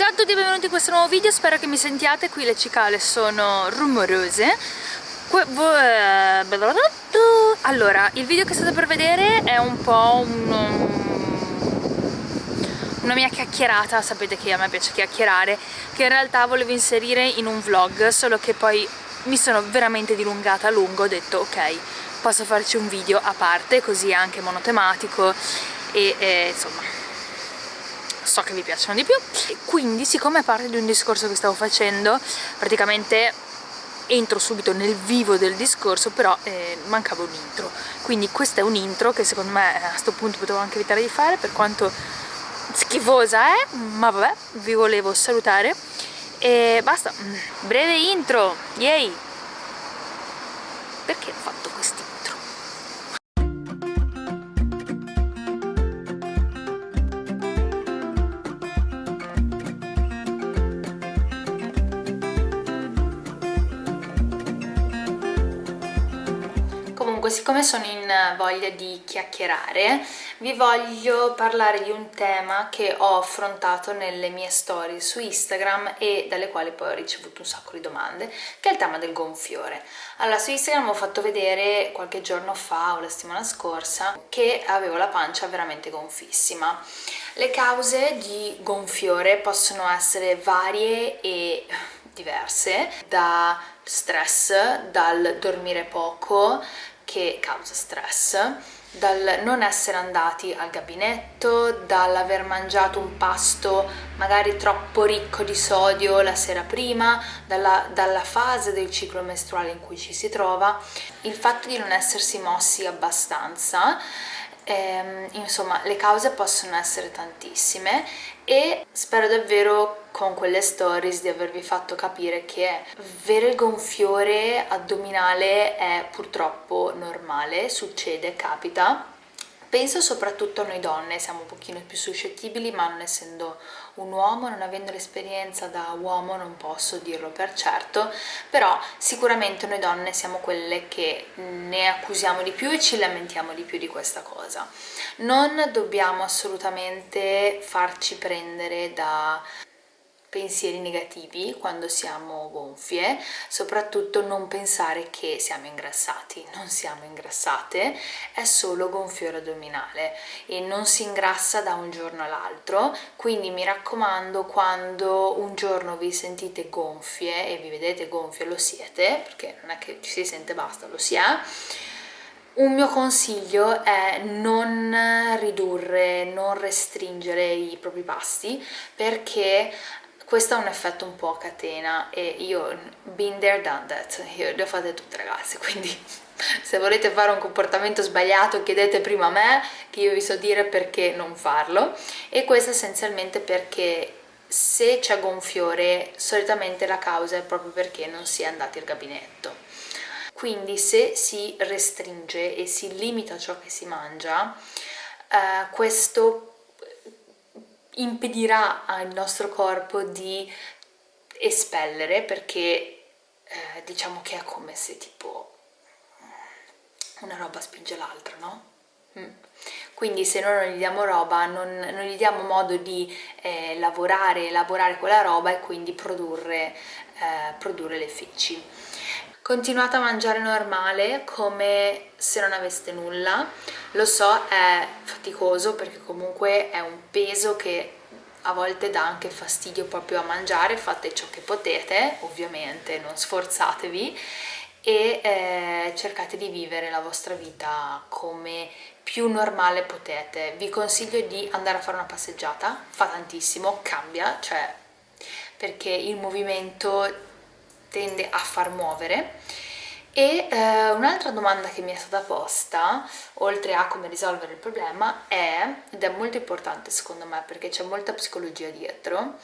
Ciao a tutti e benvenuti in questo nuovo video, spero che mi sentiate, qui le cicale sono rumorose. Eh, Allora, il video che state per vedere è un po' un, una mia chiacchierata, sapete che a me piace chiacchierare che in realtà volevo inserire in un vlog, solo che poi mi sono veramente dilungata a lungo, ho detto ok, posso farci un video a parte, così anche monotematico e, e insomma so che vi piacciono di più. Quindi siccome è parte di un discorso che stavo facendo praticamente entro subito nel vivo del discorso però eh, mancava un intro. Quindi questo è un intro che secondo me a questo punto potevo anche evitare di fare per quanto schifosa è ma vabbè vi volevo salutare. E basta. Breve intro. Yay. Perché ho fatto questi siccome sono in voglia di chiacchierare, vi voglio parlare di un tema che ho affrontato nelle mie storie su Instagram e dalle quali poi ho ricevuto un sacco di domande, che è il tema del gonfiore. Allora, su Instagram ho fatto vedere qualche giorno fa o la settimana scorsa che avevo la pancia veramente gonfissima. Le cause di gonfiore possono essere varie e diverse, da stress, dal dormire poco, che causa stress, dal non essere andati al gabinetto, dall'aver mangiato un pasto magari troppo ricco di sodio la sera prima, dalla, dalla, fase del ciclo mestruale in cui ci si trova, il fatto di non essersi mossi abbastanza, ehm, insomma le cause possono essere tantissime e spero davvero con quelle stories di avervi fatto capire che avere il gonfiore addominale è purtroppo normale, succede, capita Penso soprattutto a noi donne, siamo un pochino più suscettibili, ma non essendo un uomo, non avendo l'esperienza da uomo non posso dirlo per certo, però sicuramente noi donne siamo quelle che ne accusiamo di più e ci lamentiamo di più di questa cosa. Non dobbiamo assolutamente farci prendere da pensieri negativi quando siamo gonfie, soprattutto non pensare che siamo ingrassati, non siamo ingrassate, è solo gonfiore addominale e non si ingrassa da un giorno all'altro, quindi mi raccomando quando un giorno vi sentite gonfie e vi vedete gonfie lo siete, perché non è che ci si sente basta, lo si è, un mio consiglio è non ridurre, non restringere i propri pasti perché questo ha un effetto un po' a catena e io been there done that. Io le ho fatte tutte ragazze quindi se volete fare un comportamento sbagliato chiedete prima a me che io vi so dire perché non farlo. E questo essenzialmente perché se c'è gonfiore solitamente la causa è proprio perché non si è andati al gabinetto. Quindi se si restringe e si limita ciò che si mangia eh, questo impedirà al nostro corpo di espellere perché eh, diciamo che è come se tipo una roba spinge l'altra, no? Mm. Quindi se noi non gli diamo roba, non, non gli diamo modo di eh, lavorare, elaborare quella roba e quindi produrre, eh, produrre le feci. Continuate a mangiare normale come se non aveste nulla, lo so è faticoso perché comunque è un peso che a volte dà anche fastidio proprio a mangiare, fate ciò che potete, ovviamente non sforzatevi e eh, cercate di vivere la vostra vita come più normale potete. Vi consiglio di andare a fare una passeggiata, fa tantissimo, cambia, cioè perché il movimento tende a far muovere e eh, un'altra domanda che mi è stata posta, oltre a come risolvere il problema, è, ed è molto importante secondo me perché c'è molta psicologia dietro,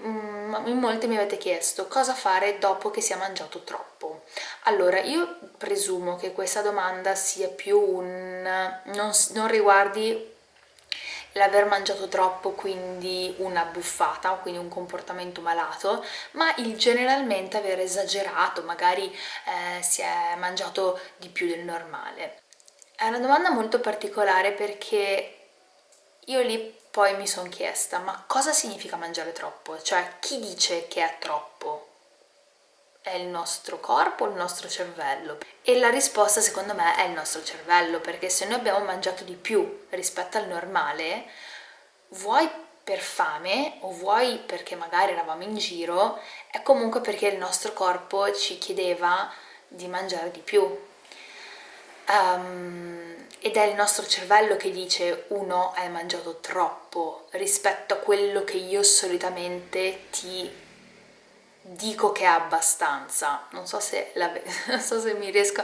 mm, in molti mi avete chiesto cosa fare dopo che si è mangiato troppo. Allora, io presumo che questa domanda sia più un... non, non riguardi l'aver mangiato troppo quindi una buffata, quindi un comportamento malato, ma il generalmente aver esagerato, magari eh, si è mangiato di più del normale. È una domanda molto particolare perché io lì poi mi sono chiesta, ma cosa significa mangiare troppo? Cioè, chi dice che è troppo? È il nostro corpo il nostro cervello? E la risposta secondo me è il nostro cervello, perché se noi abbiamo mangiato di più rispetto al normale, vuoi per fame o vuoi perché magari eravamo in giro, è comunque perché il nostro corpo ci chiedeva di mangiare di più. Um, ed è il nostro cervello che dice uno hai mangiato troppo rispetto a quello che io solitamente ti dico che è abbastanza. Non so se, la, non so se mi riesco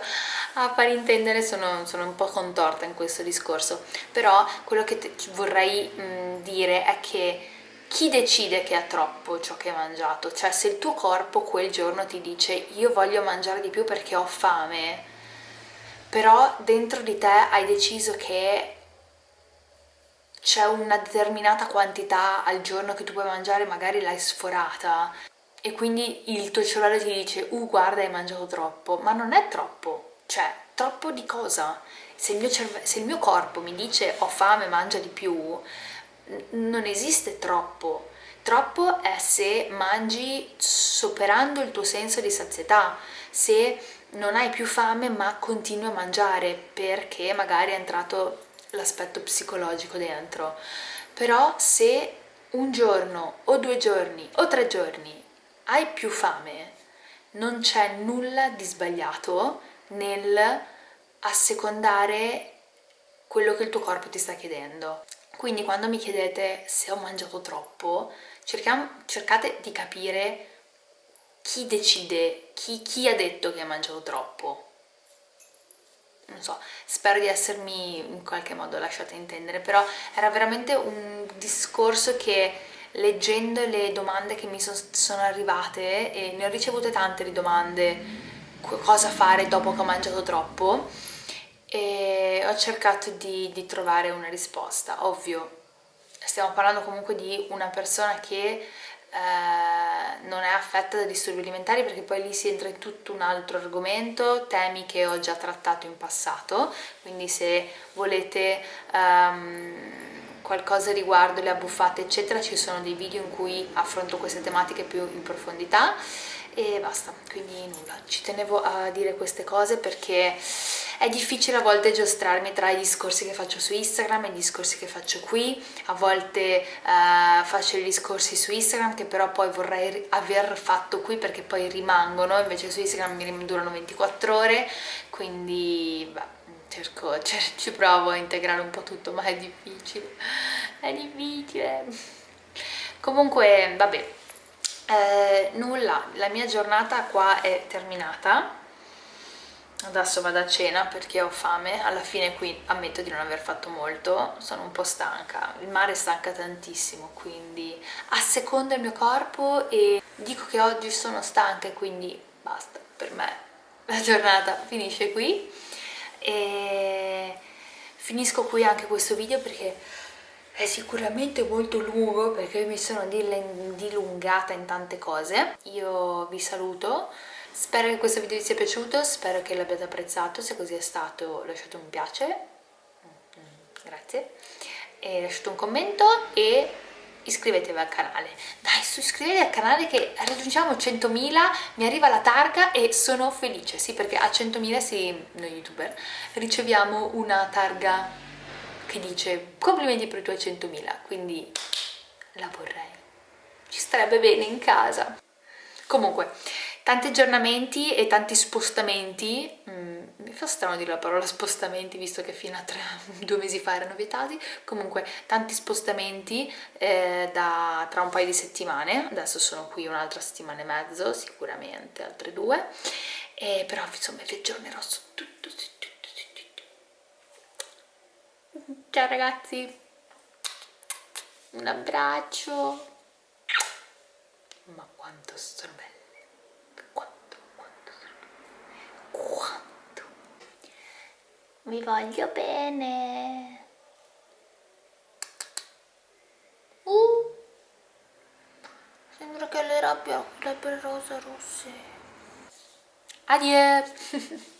a far intendere sono, sono, un po' contorta in questo discorso. Però quello che te, vorrei mh, dire è che chi decide che è troppo ciò che hai mangiato? Cioè se il tuo corpo quel giorno ti dice io voglio mangiare di più perché ho fame però dentro di te hai deciso che c'è una determinata quantità al giorno che tu puoi mangiare, magari l'hai sforata e quindi il tuo cervello ti dice uh guarda hai mangiato troppo, ma non è troppo, cioè troppo di cosa? Se il mio, se il mio corpo mi dice ho fame, mangia di più, non esiste troppo, troppo è se mangi superando il tuo senso di sazietà, se non hai più fame ma continui a mangiare perché magari è entrato l'aspetto psicologico dentro. Però se un giorno o due giorni o tre giorni hai più fame, non c'è nulla di sbagliato nel assecondare quello che il tuo corpo ti sta chiedendo. Quindi quando mi chiedete se ho mangiato troppo, cerchiamo, cercate di capire chi decide, chi, chi ha detto che ha mangiato troppo? non so, spero di essermi in qualche modo lasciata intendere, però era veramente un discorso che leggendo le domande che mi sono arrivate, e ne ho ricevute tante di domande, cosa fare dopo che ho mangiato troppo, e ho cercato di, di trovare una risposta, ovvio, stiamo parlando comunque di una persona che eh, non è affetta da disturbi alimentari perché poi lì si entra in tutto un altro argomento, temi che ho già trattato in passato, quindi se volete um, qualcosa riguardo le abbuffate eccetera ci sono dei video in cui affronto queste tematiche più in profondità e basta, quindi nulla, ci tenevo a dire queste cose perché è difficile a volte giostrarmi tra i discorsi che faccio su Instagram e i discorsi che faccio qui, a volte uh, faccio i discorsi su Instagram che però poi vorrei aver fatto qui perché poi rimangono, invece su Instagram mi durano 24 ore, quindi beh, cerco, ci provo a integrare un po' tutto, ma è difficile, è difficile. Comunque, vabbè, eh, nulla, la mia giornata qua è terminata. Adesso vado a cena perché ho fame. Alla fine qui ammetto di non aver fatto molto. Sono un po' stanca. Il mare stanca tantissimo quindi assecondo il mio corpo e dico che oggi sono stanca e quindi basta. Per me la giornata finisce qui e finisco qui anche questo video perché è sicuramente molto lungo perché mi sono dilungata in tante cose. Io vi saluto. Spero che questo video vi sia piaciuto spero che l'abbiate apprezzato. Se così è stato lasciate un piace. Mm, grazie. E lasciate un commento e iscrivetevi al canale. Dai su iscrivetevi al canale che raggiungiamo 100.000 mi arriva la targa e sono felice. Sì perché a 100.000 sì, noi youtuber riceviamo una targa che dice complimenti per i tuoi 100.000 quindi la vorrei. Ci starebbe bene in casa. Comunque tanti aggiornamenti e tanti spostamenti mm, mi fa strano dire la parola spostamenti visto che fino a tre, due mesi fa erano vietati. Comunque tanti spostamenti eh, da, tra un paio di settimane. Adesso sono qui un'altra settimana e mezzo sicuramente altre due. E però insomma vi aggiornerò su tutto, su Ciao ragazzi, un abbraccio. Ma quanto sono belle, quanto, quanto sono belle, quanto. Vi voglio bene. Uh, sembra che le rabbia, le rosa rosse. Adieu.